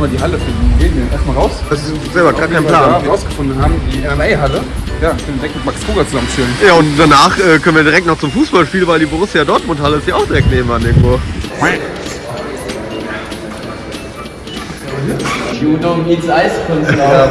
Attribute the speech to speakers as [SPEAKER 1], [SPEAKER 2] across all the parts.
[SPEAKER 1] mal die Halle finden. Gehen wir erstmal raus.
[SPEAKER 2] Das ist selber gar kein
[SPEAKER 1] Weil wir
[SPEAKER 2] Plan.
[SPEAKER 1] rausgefunden haben, die MMA-Halle. Ja, ich bin direkt mit Max Kruger zusammen chillen.
[SPEAKER 2] Ja, und danach äh, können wir direkt noch zum Fußballspiel, weil die Borussia Dortmund Halle ist ja auch direkt nebenan irgendwo.
[SPEAKER 3] Judo meets Eiskunstlauf.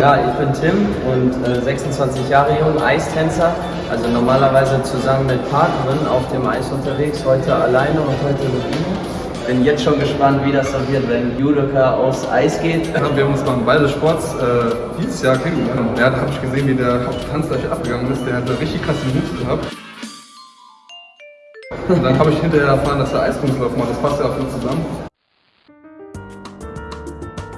[SPEAKER 3] Ja, ich bin Tim und äh, 26 Jahre jung, Eistänzer. Also normalerweise zusammen mit Partnerin auf dem Eis unterwegs, heute alleine und heute mit ihm. Bin jetzt schon gespannt, wie das so wird, wenn Judoka aufs Eis geht.
[SPEAKER 1] Ja, wir haben uns beim Ball des Sports äh, dieses Jahr kennengelernt. Ja, da habe ich gesehen, wie der Tanz gleich abgegangen ist. Der hat einen richtig krassen Hut gehabt. Und dann habe ich hinterher erfahren, dass er Eiskunstlauf macht. Das passt ja auch gut zusammen.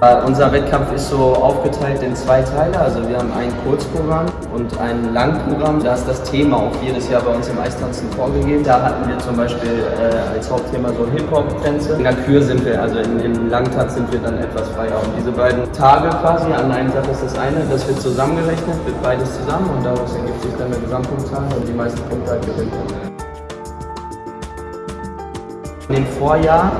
[SPEAKER 3] Äh, unser Wettkampf ist so aufgeteilt in zwei Teile. Also wir haben ein Kurzprogramm und ein Langprogramm. Da ist das Thema auch jedes Jahr bei uns im Eistanzen vorgegeben. Da hatten wir zum Beispiel äh, als Hauptthema so Hip-Hop-Tänze. In der Kür sind wir, also in den Langtanz sind wir dann etwas freier. Und diese beiden Tage quasi, an einem Tag ist das eine, das wird zusammengerechnet, wird beides zusammen und daraus ergibt sich dann eine Gesamtpunktzahl und die meisten Punkte halt gewinnt. In dem Vorjahr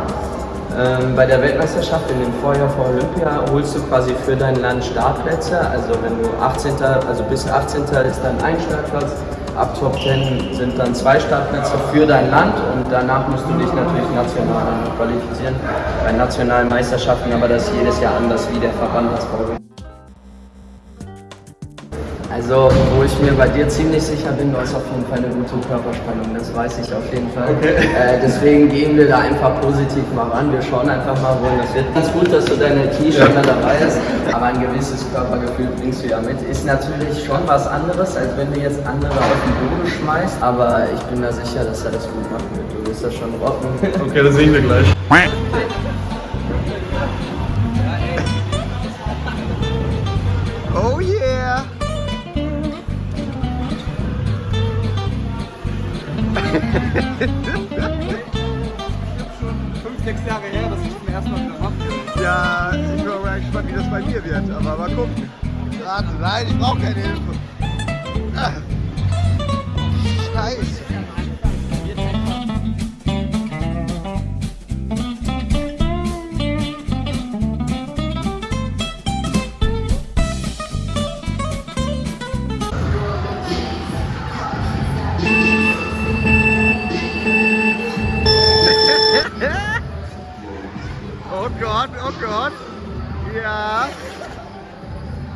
[SPEAKER 3] ähm, bei der Weltmeisterschaft in dem Vorjahr vor Olympia holst du quasi für dein Land Startplätze. Also wenn du 18. also bis 18. ist dann ein Startplatz, ab Top 10 sind dann zwei Startplätze für dein Land und danach musst du dich natürlich national qualifizieren bei nationalen Meisterschaften, aber das ist jedes Jahr anders, wie der Verband das vorgibt. Also, wo ich mir bei dir ziemlich sicher bin, du hast auf jeden Fall eine gute Körperspannung, das weiß ich auf jeden Fall. Äh, deswegen gehen wir da einfach positiv mal ran. Wir schauen einfach mal, wohin das wird. Ganz gut, dass du deine T-Shirt da dabei hast, aber ein gewisses Körpergefühl bringst du ja mit. Ist natürlich schon was anderes, als wenn du jetzt andere auf den Boden schmeißt, aber ich bin mir sicher, dass er das gut machen wird. Du wirst das schon rocken.
[SPEAKER 1] Okay, das sehen wir gleich. Fünf, sechs Jahre her, dass ich zum ersten Mal wieder mache.
[SPEAKER 2] Ja, ich bin mal gespannt, wie das bei mir wird, aber mal gucken. Warte, nein, ich brauche keine Hilfe. Ah. Scheiße.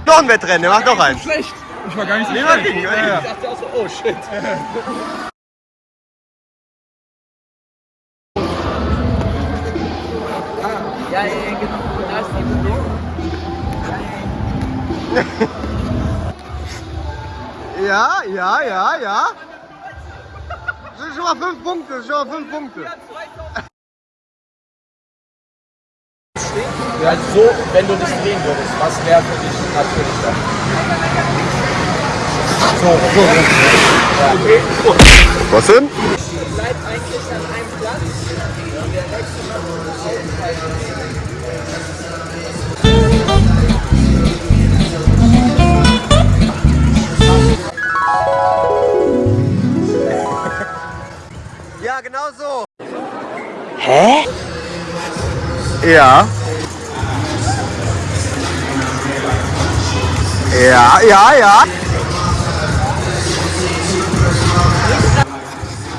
[SPEAKER 2] Noch ein Wettrennen, mach noch eins.
[SPEAKER 1] Schlecht. Ich war gar nicht so
[SPEAKER 2] Nee,
[SPEAKER 1] schlecht. Ja.
[SPEAKER 3] Ich dachte auch so, oh shit. Ja, ja, genau. Da ist die Bewegung.
[SPEAKER 2] Ja, ja, ja, ja. Das sind schon mal fünf Punkte, das sind schon mal fünf Punkte.
[SPEAKER 3] Also so, wenn du dich drehen würdest, was wäre für dich natürlicher?
[SPEAKER 2] Was denn?
[SPEAKER 3] Bleibt eigentlich an einem Platz der nächste.
[SPEAKER 2] Ja, genau so. Hä? Ja. Ja, ja, ja.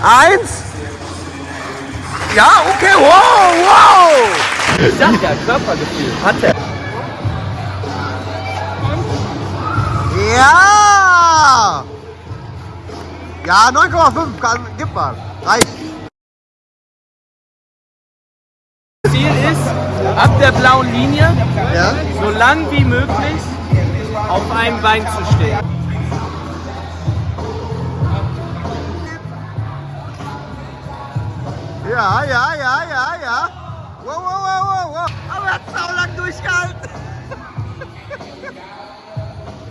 [SPEAKER 2] Eins. Ja, okay, wow, wow.
[SPEAKER 3] Ich sag ja, Körpergefühl hat er.
[SPEAKER 2] Ja. Ja, 9,5, kann, gib mal. Reicht.
[SPEAKER 3] Ziel ist, ab der blauen Linie,
[SPEAKER 2] Ja?
[SPEAKER 3] so lang wie möglich, auf einem Bein zu stehen.
[SPEAKER 2] Ja, ja, ja, ja, ja. Wow, wow, wow, wow, wow. Aber er hat sau lang durchgehalten.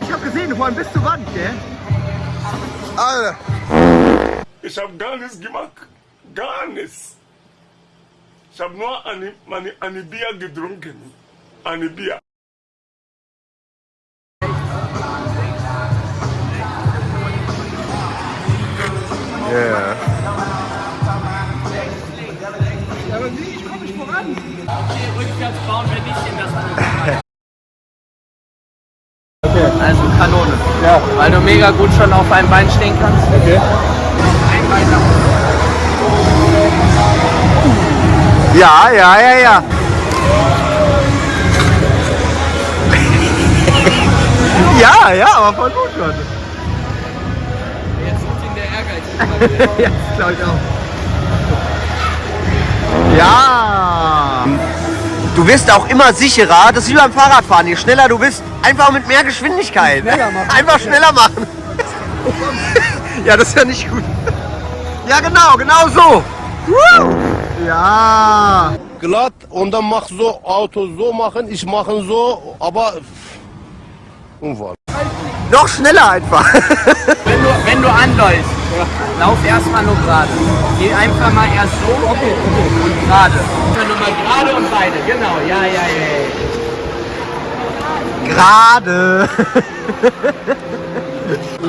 [SPEAKER 2] Ich hab gesehen, vorhin bis zur Wand, gell? Alter.
[SPEAKER 4] Ich habe gar nichts gemacht. Gar nichts. Ich habe nur eine, meine, eine Bier getrunken. Eine Bier.
[SPEAKER 3] Also Kanone.
[SPEAKER 2] Ja.
[SPEAKER 3] Weil du mega gut schon auf einem Bein stehen kannst.
[SPEAKER 2] Okay.
[SPEAKER 3] Ein Bein nach
[SPEAKER 2] Ja, ja, ja, ja. ja, ja, aber voll gut schon.
[SPEAKER 3] Jetzt sucht ihn der Ehrgeiz.
[SPEAKER 2] ja, glaube ich auch. Ja. Du wirst auch immer sicherer. Das ist wie beim Fahrradfahren. Je schneller du bist, einfach mit mehr Geschwindigkeit. Schneller machen. Einfach schneller machen. ja, das ist ja nicht gut. Ja, genau, genau so. Ja.
[SPEAKER 5] glatt und dann mach so Auto so machen, ich mache so, aber Unfall.
[SPEAKER 2] Noch schneller einfach.
[SPEAKER 3] Wenn du, wenn du anläufst, lauf erstmal nur gerade. Geh einfach mal erst so und gerade. Dann nur mal gerade und beide. Genau, ja, ja, ja.
[SPEAKER 2] Gerade.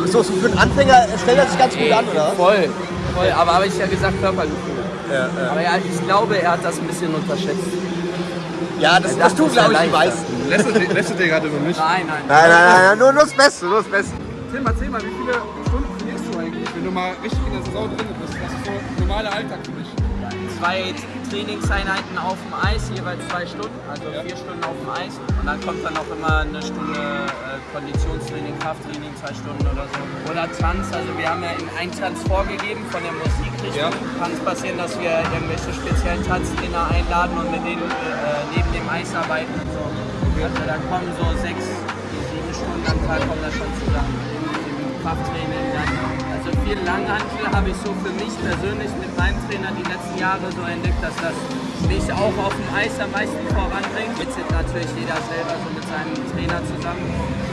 [SPEAKER 2] so, so für einen Anfänger stellt er sich ganz gut an, oder?
[SPEAKER 3] Voll, voll. Aber habe ich ja gesagt, Körpergefühl. Aber ja, ich glaube, er hat das ein bisschen unterschätzt.
[SPEAKER 2] Ja, das, das tun,
[SPEAKER 3] wäre
[SPEAKER 2] glaube ich, die meisten.
[SPEAKER 1] Lässt du, lässt du dir gerade über mich?
[SPEAKER 3] Nein, nein.
[SPEAKER 2] Nein, nein, nein, nein, nur, nur das Beste, nur das Beste.
[SPEAKER 1] Mal, erzähl mal, wie viele Stunden wenn du mal richtig in der Saison drin bist? Was ist so normaler Alltag für dich?
[SPEAKER 3] Zwei Trainingseinheiten auf dem Eis, jeweils zwei Stunden, also vier Stunden auf dem Eis. Und dann kommt dann noch immer eine Stunde äh, Konditionstraining, Krafttraining, zwei Stunden oder so. Oder Tanz, also wir haben ja in einen Tanz vorgegeben von der Musikrichtung.
[SPEAKER 1] Ja.
[SPEAKER 3] Kann es passieren, dass wir irgendwelche speziellen Tanztrainer einladen und mit denen äh, neben dem Eis arbeiten und so. Also da kommen so sechs, sieben Stunden am Tag kommen da schon zusammen. Krafttraining. Also viel Langhantel habe ich so für mich persönlich mit meinem Trainer die letzten Jahre so entdeckt, dass das mich auch auf dem Eis am meisten voranbringt. Jetzt sind natürlich jeder selber so mit seinem Trainer zusammen.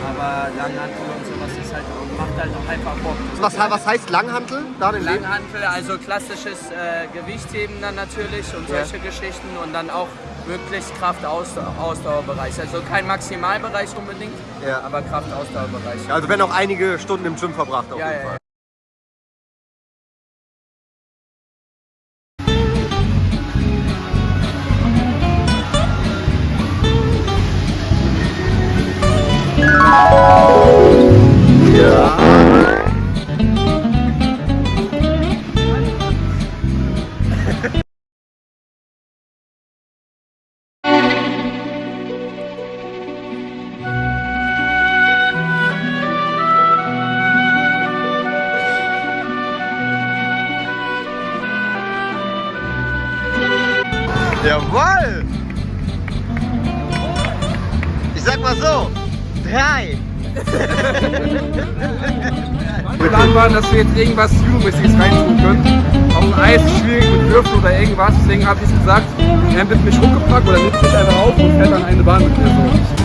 [SPEAKER 3] Aber Langhantel und sowas ist halt, macht halt auch einfach Bock.
[SPEAKER 2] Was, was heißt Langhantel? Da den Leben?
[SPEAKER 3] Langhantel, also klassisches äh, Gewichtheben dann natürlich und
[SPEAKER 2] Ja.
[SPEAKER 3] solche Geschichten und dann auch wirklich Kraft-Ausdauerbereich. Also kein Maximalbereich unbedingt,
[SPEAKER 2] Ja.
[SPEAKER 3] aber Kraft-Ausdauerbereich.
[SPEAKER 2] Also werden auch einige Stunden im Gym verbracht auf
[SPEAKER 3] Ja,
[SPEAKER 2] jeden Fall. Ich sag mal so, drei.
[SPEAKER 1] Plan war, dass wir jetzt irgendwas Judomäßiges reintun können. Auf dem Eis schwierig mit Würfen oder irgendwas, deswegen habe ich gesagt, er wird mich hochgepackt oder nimmt mich einfach auf und fährt dann eine Bahn mit mir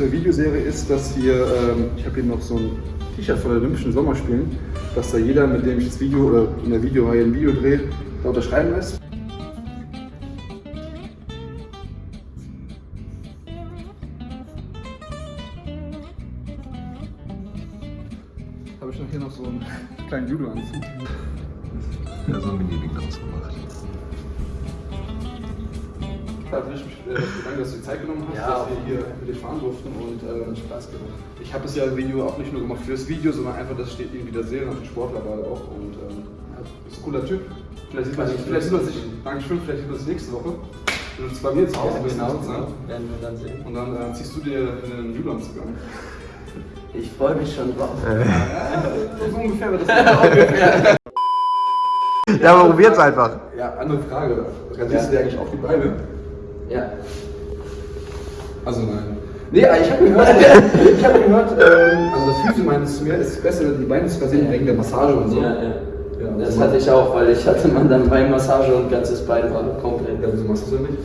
[SPEAKER 1] zur Videoserie ist, dass hier, ähm, ich habe hier noch so ein T-Shirt von den Olympischen Sommerspielen, dass da jeder, mit dem ich das Video oder in der Videoreihe ein Video drehe, da unterschreiben lässt. Habe ich noch hier noch so einen kleinen Judo-Anzug.
[SPEAKER 5] Ja, so ein Mini-Ding draus
[SPEAKER 1] ich mich äh, bedanke, dass du die Zeit genommen hast,
[SPEAKER 3] Ja,
[SPEAKER 1] dass
[SPEAKER 3] auf
[SPEAKER 1] wir hier mit dir fahren durften und äh, Spaß gemacht. Ich habe das ja Video auch nicht nur gemacht für das Video, sondern einfach, das steht irgendwie da sehen, auf den Sportler gerade auch und ähm, ja, ist ein cooler Typ. Vielleicht sieht man sich, vielleicht sieht man sich, Dankeschön, vielleicht sieht man sich nächste Woche. Du bist bei mir zu Hause bist,
[SPEAKER 3] genau,
[SPEAKER 1] ne?
[SPEAKER 3] werden wir dann sehen.
[SPEAKER 1] Und dann äh, ziehst du dir einen Judo-Anzug an.
[SPEAKER 3] Ich freue mich schon drauf.
[SPEAKER 1] So ungefähr wird das ungefähr.
[SPEAKER 2] Ja, aber probiert's einfach.
[SPEAKER 1] Ja, andere Frage. Rasierst du dir eigentlich auch die Beine?
[SPEAKER 3] Ja.
[SPEAKER 1] Also nein. Nee, ich habe gehört, ich habe gehört, ähm, also das meinte zu mir, es ist besser, die Beine zu rasieren wegen der Massage und so.
[SPEAKER 3] Ja, ja.
[SPEAKER 1] Ja,
[SPEAKER 3] Das
[SPEAKER 1] also-
[SPEAKER 3] hatte ich auch, weil ich hatte man dann Beinmassage und ganzes Bein war komplett.
[SPEAKER 1] Ja, wieso machst du das denn nicht?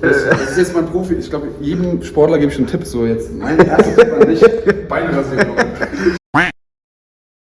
[SPEAKER 1] Das, das ist jetzt mein Profi. Ich glaube, jedem Sportler gebe ich einen Tipp. So jetzt mein erster Tipp an dich: Beine rasieren.